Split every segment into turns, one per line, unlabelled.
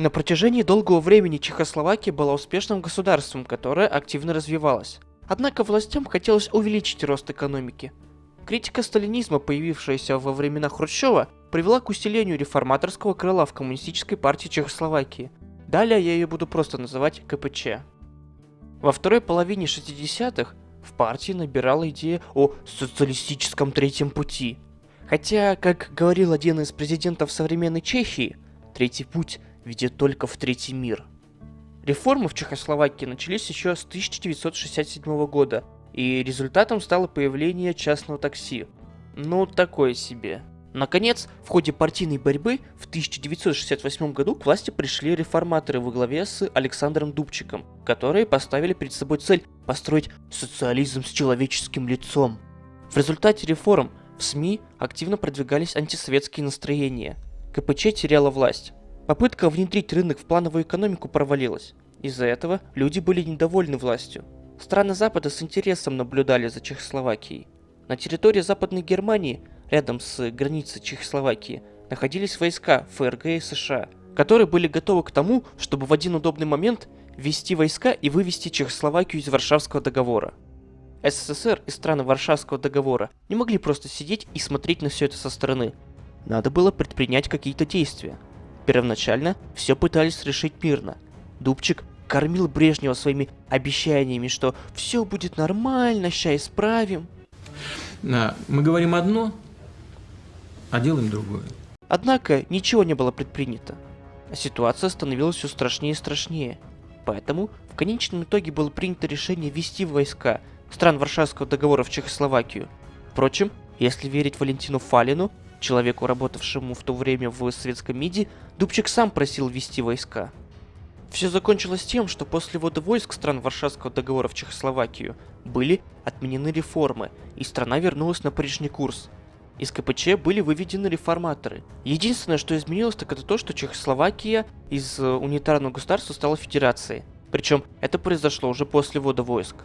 На протяжении долгого времени Чехословакия была успешным государством, которое активно развивалось. Однако властям хотелось увеличить рост экономики. Критика сталинизма, появившаяся во времена Хрущева, привела к усилению реформаторского крыла в Коммунистической партии Чехословакии. Далее я ее буду просто называть КПЧ. Во второй половине 60-х в партии набирала идея о социалистическом третьем пути. Хотя, как говорил один из президентов современной Чехии, третий путь ведет только в третий мир. Реформы в Чехословакии начались еще с 1967 года, и результатом стало появление частного такси. Ну, такое себе. Наконец, в ходе партийной борьбы в 1968 году к власти пришли реформаторы во главе с Александром Дубчиком, которые поставили перед собой цель построить социализм с человеческим лицом. В результате реформ в СМИ активно продвигались антисоветские настроения. КПЧ теряла власть. Попытка внедрить рынок в плановую экономику провалилась. Из-за этого люди были недовольны властью. Страны Запада с интересом наблюдали за Чехословакией. На территории Западной Германии, рядом с границей Чехословакии, находились войска ФРГ и США, которые были готовы к тому, чтобы в один удобный момент ввести войска и вывести Чехословакию из Варшавского договора. СССР и страны Варшавского договора не могли просто сидеть и смотреть на все это со стороны. Надо было предпринять какие-то действия – Первоначально все пытались решить мирно. Дубчик кормил Брежнева своими обещаниями, что все будет нормально, ща исправим.
Да, мы говорим одно, а делаем другое.
Однако ничего не было предпринято. А ситуация становилась все страшнее и страшнее. Поэтому в конечном итоге было принято решение ввести войска стран Варшавского договора в Чехословакию. Впрочем, если верить Валентину Фалину, Человеку, работавшему в то время в советском МИДе, Дубчик сам просил ввести войска. Все закончилось тем, что после ввода войск стран Варшавского договора в Чехословакию были отменены реформы, и страна вернулась на прежний курс. Из КПЧ были выведены реформаторы. Единственное, что изменилось, так это то, что Чехословакия из э, унитарного государства стала федерацией. Причем это произошло уже после ввода войск.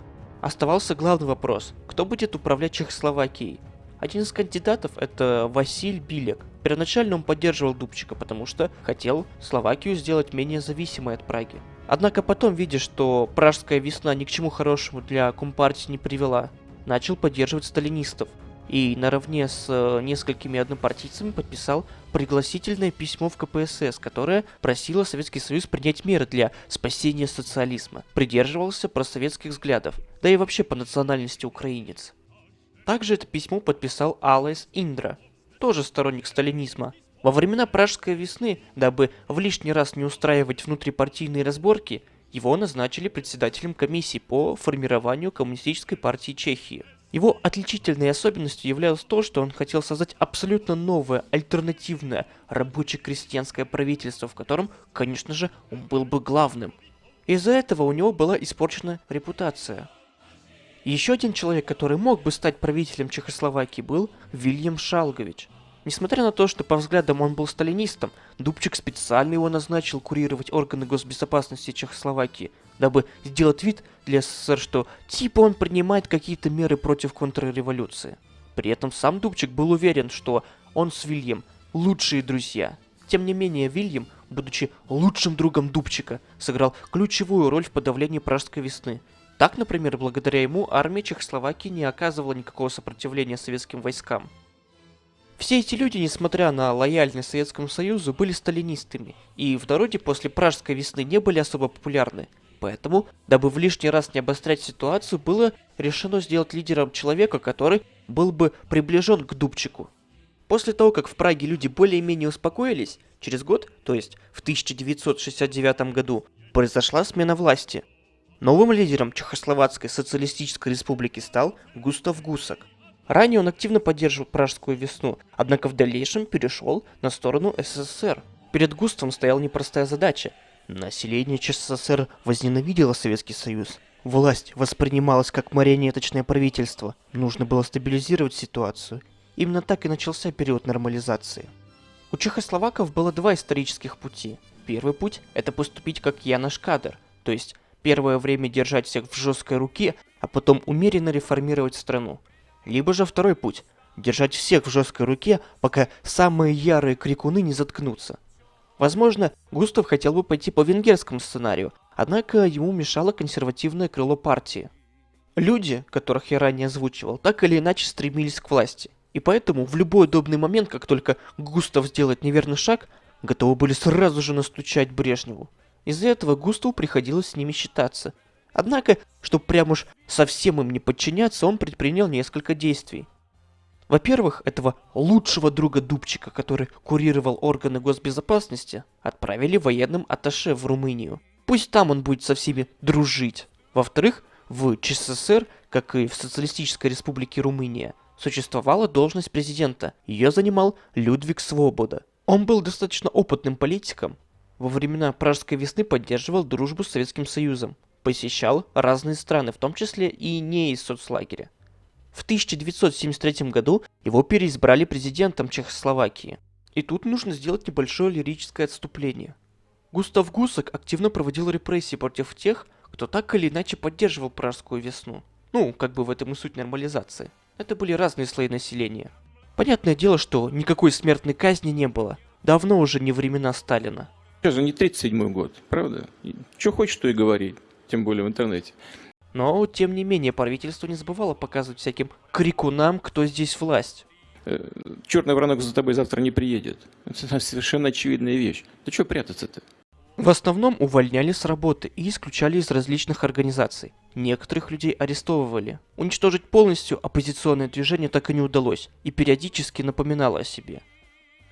Оставался главный вопрос, кто будет управлять Чехословакией? Один из кандидатов это Василь Билек. Первоначально он поддерживал Дубчика, потому что хотел Словакию сделать менее зависимой от Праги. Однако потом, видя, что пражская весна ни к чему хорошему для Компартии не привела, начал поддерживать сталинистов и наравне с э, несколькими однопартийцами подписал пригласительное письмо в КПСС, которое просило Советский Союз принять меры для спасения социализма. Придерживался просоветских взглядов, да и вообще по национальности украинец. Также это письмо подписал Алайс Индра, тоже сторонник сталинизма. Во времена Пражской весны, дабы в лишний раз не устраивать внутрипартийные разборки, его назначили председателем комиссии по формированию Коммунистической партии Чехии. Его отличительной особенностью являлось то, что он хотел создать абсолютно новое, альтернативное рабоче-крестьянское правительство, в котором, конечно же, он был бы главным. Из-за этого у него была испорчена репутация. Еще один человек, который мог бы стать правителем Чехословакии, был Вильям Шалгович. Несмотря на то, что по взглядам он был сталинистом, Дубчик специально его назначил курировать органы госбезопасности Чехословакии, дабы сделать вид для СССР, что типа он принимает какие-то меры против контрреволюции. При этом сам Дубчик был уверен, что он с Вильям лучшие друзья. Тем не менее, Вильям, будучи лучшим другом Дубчика, сыграл ключевую роль в подавлении Пражской весны – так, например, благодаря ему армия Чехословакии не оказывала никакого сопротивления советским войскам. Все эти люди, несмотря на лояльность Советскому Союзу, были сталинистами, и в народе после Пражской весны не были особо популярны. Поэтому, дабы в лишний раз не обострять ситуацию, было решено сделать лидером человека, который был бы приближен к Дубчику. После того, как в Праге люди более-менее успокоились, через год, то есть в 1969 году, произошла смена власти – Новым лидером Чехословацкой социалистической республики стал Густав Гусак. Ранее он активно поддерживал Пражскую весну, однако в дальнейшем перешел на сторону СССР. Перед Густавом стояла непростая задача. Население ЧССР возненавидело Советский Союз. Власть воспринималась как марионеточное правительство. Нужно было стабилизировать ситуацию. Именно так и начался период нормализации. У чехословаков было два исторических пути. Первый путь – это поступить как Янош Кадр, то есть первое время держать всех в жесткой руке, а потом умеренно реформировать страну. Либо же второй путь – держать всех в жесткой руке, пока самые ярые крикуны не заткнутся. Возможно, Густав хотел бы пойти по венгерскому сценарию, однако ему мешало консервативное крыло партии. Люди, которых я ранее озвучивал, так или иначе стремились к власти. И поэтому в любой удобный момент, как только Густав сделает неверный шаг, готовы были сразу же настучать Брежневу. Из-за этого Густаву приходилось с ними считаться. Однако, чтобы прям уж совсем им не подчиняться, он предпринял несколько действий. Во-первых, этого лучшего друга Дубчика, который курировал органы госбезопасности, отправили военным атташе в Румынию. Пусть там он будет со всеми дружить. Во-вторых, в ЧССР, как и в Социалистической Республике Румыния, существовала должность президента. Ее занимал Людвиг Свобода. Он был достаточно опытным политиком. Во времена Пражской весны поддерживал дружбу с Советским Союзом. Посещал разные страны, в том числе и не из соцлагеря. В 1973 году его переизбрали президентом Чехословакии. И тут нужно сделать небольшое лирическое отступление. Густав Гусак активно проводил репрессии против тех, кто так или иначе поддерживал Пражскую весну. Ну, как бы в этом и суть нормализации. Это были разные слои населения. Понятное дело, что никакой смертной казни не было. Давно уже не времена Сталина.
Сейчас же не 37 год, правда? Что хочешь, то и говори, тем более в интернете.
Но, тем не менее, правительство не забывало показывать всяким крикунам, кто здесь власть.
Э, Черный воронок за тобой завтра не приедет. Это совершенно очевидная вещь. Ты что прятаться-то?
В основном увольняли с работы и исключали из различных организаций. Некоторых людей арестовывали. Уничтожить полностью оппозиционное движение так и не удалось, и периодически напоминало о себе.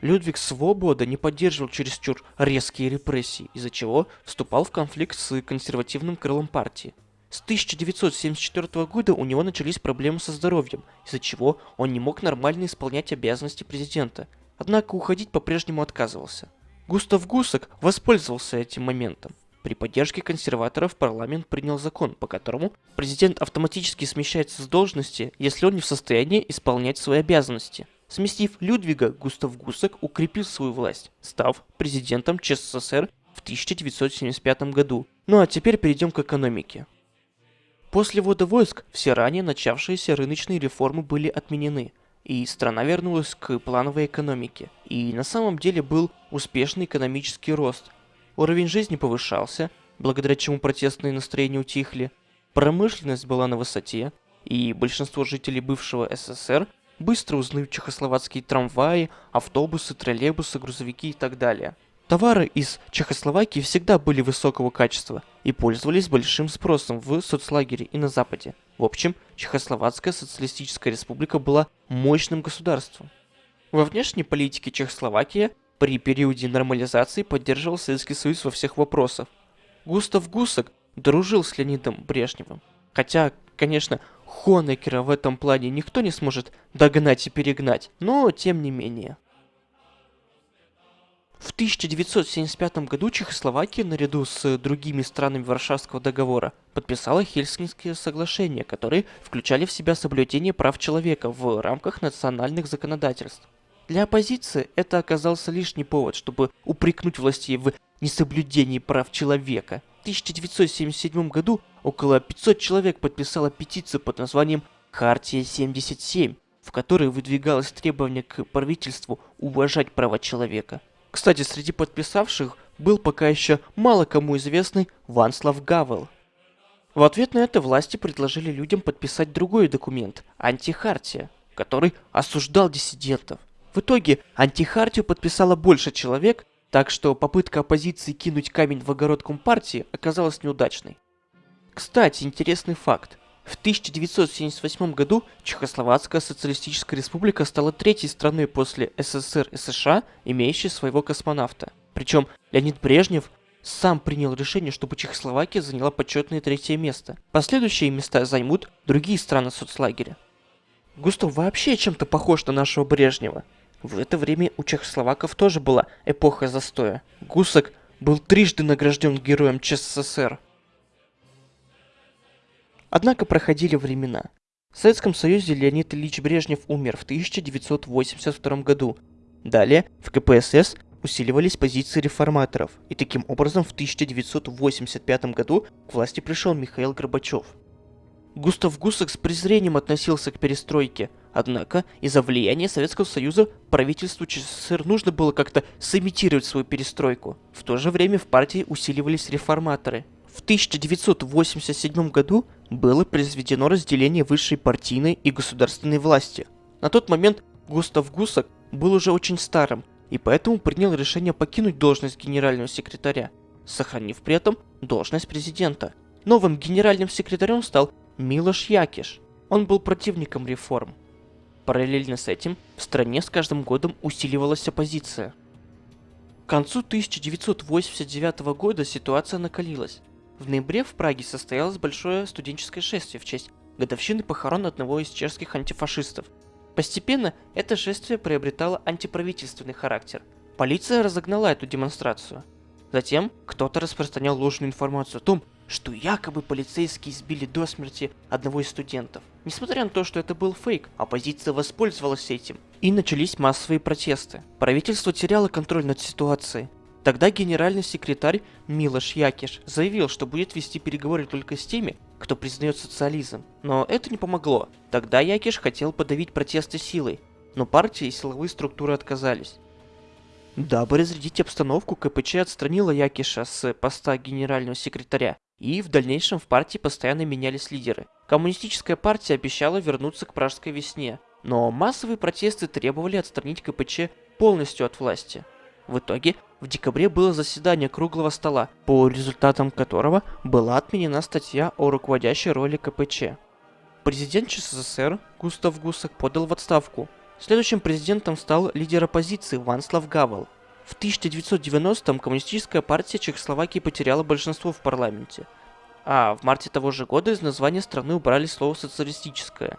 Людвиг Свобода не поддерживал чересчур резкие репрессии, из-за чего вступал в конфликт с консервативным крылом партии. С 1974 года у него начались проблемы со здоровьем, из-за чего он не мог нормально исполнять обязанности президента. Однако уходить по-прежнему отказывался. Густав Гусак воспользовался этим моментом. При поддержке консерваторов парламент принял закон, по которому президент автоматически смещается с должности, если он не в состоянии исполнять свои обязанности. Сместив Людвига, Густав Гусак укрепил свою власть, став президентом ЧССР в 1975 году. Ну а теперь перейдем к экономике. После ввода войск все ранее начавшиеся рыночные реформы были отменены, и страна вернулась к плановой экономике. И на самом деле был успешный экономический рост. Уровень жизни повышался, благодаря чему протестные настроения утихли, промышленность была на высоте, и большинство жителей бывшего СССР быстро узнают чехословацкие трамваи, автобусы, троллейбусы, грузовики и так далее. Товары из Чехословакии всегда были высокого качества и пользовались большим спросом в соцлагере и на Западе. В общем, Чехословацкая социалистическая республика была мощным государством. Во внешней политике Чехословакия при периоде нормализации поддерживал Советский Союз во всех вопросах. Густав Гусак дружил с Леонидом Брежневым. Хотя, конечно, Хонекера в этом плане никто не сможет догнать и перегнать, но тем не менее. В 1975 году Чехословакия, наряду с другими странами Варшавского договора, подписала Хельсинские соглашения, которые включали в себя соблюдение прав человека в рамках национальных законодательств. Для оппозиции это оказался лишний повод, чтобы упрекнуть властей в несоблюдении прав человека. В 1977 году около 500 человек подписало петицию под названием «Хартия 77», в которой выдвигалось требование к правительству уважать права человека – кстати, среди подписавших был пока еще мало кому известный Ванслав Гавел. В ответ на это власти предложили людям подписать другой документ – антихартия, который осуждал диссидентов. В итоге антихартию подписало больше человек, так что попытка оппозиции кинуть камень в огород Компартии оказалась неудачной. Кстати, интересный факт. В 1978 году Чехословацкая социалистическая республика стала третьей страной после СССР и США, имеющей своего космонавта. Причем Леонид Брежнев сам принял решение, чтобы Чехословакия заняла почетное третье место. Последующие места займут другие страны соцлагеря. Густав вообще чем-то похож на нашего Брежнева. В это время у чехословаков тоже была эпоха застоя. Гусак был трижды награжден героем ЧССР. Однако проходили времена. В Советском Союзе Леонид Ильич Брежнев умер в 1982 году. Далее в КПСС усиливались позиции реформаторов, и таким образом в 1985 году к власти пришел Михаил Горбачев. Густав Гусак с презрением относился к перестройке. Однако, из-за влияния Советского Союза правительству ЧССР нужно было как-то сымитировать свою перестройку. В то же время в партии усиливались реформаторы. В 1987 году было произведено разделение высшей партийной и государственной власти. На тот момент Густав Гусак был уже очень старым, и поэтому принял решение покинуть должность генерального секретаря, сохранив при этом должность президента. Новым генеральным секретарем стал Милош Якиш. Он был противником реформ. Параллельно с этим в стране с каждым годом усиливалась оппозиция. К концу 1989 года ситуация накалилась. В ноябре в Праге состоялось большое студенческое шествие в честь годовщины похорон одного из чешских антифашистов. Постепенно это шествие приобретало антиправительственный характер. Полиция разогнала эту демонстрацию. Затем кто-то распространял ложную информацию о том, что якобы полицейские избили до смерти одного из студентов. Несмотря на то, что это был фейк, оппозиция воспользовалась этим. И начались массовые протесты. Правительство теряло контроль над ситуацией. Тогда генеральный секретарь Милош Якиш заявил, что будет вести переговоры только с теми, кто признает социализм. Но это не помогло. Тогда Якиш хотел подавить протесты силой, но партии и силовые структуры отказались. Дабы разрядить обстановку, КПЧ отстранила Якиша с поста генерального секретаря, и в дальнейшем в партии постоянно менялись лидеры. Коммунистическая партия обещала вернуться к пражской весне, но массовые протесты требовали отстранить КПЧ полностью от власти. В итоге, в декабре было заседание круглого стола, по результатам которого была отменена статья о руководящей роли КПЧ. Президент ЧССР Густав Гусак подал в отставку. Следующим президентом стал лидер оппозиции Ванслав Гавел. В 1990-м коммунистическая партия Чехословакии потеряла большинство в парламенте, а в марте того же года из названия страны убрали слово «социалистическое».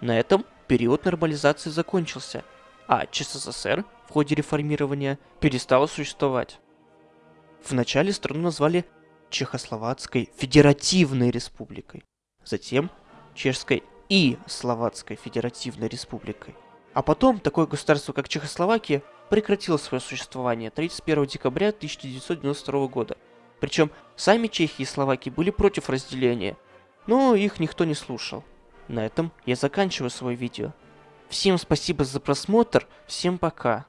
На этом период нормализации закончился, а ЧССР в ходе реформирования перестала существовать. Вначале страну назвали Чехословацкой Федеративной Республикой, затем Чешской и Словацкой Федеративной Республикой. А потом такое государство, как Чехословакия, прекратило свое существование 31 декабря 1992 года. Причем сами Чехии и Словакии были против разделения, но их никто не слушал. На этом я заканчиваю свое видео. Всем спасибо за просмотр, всем пока.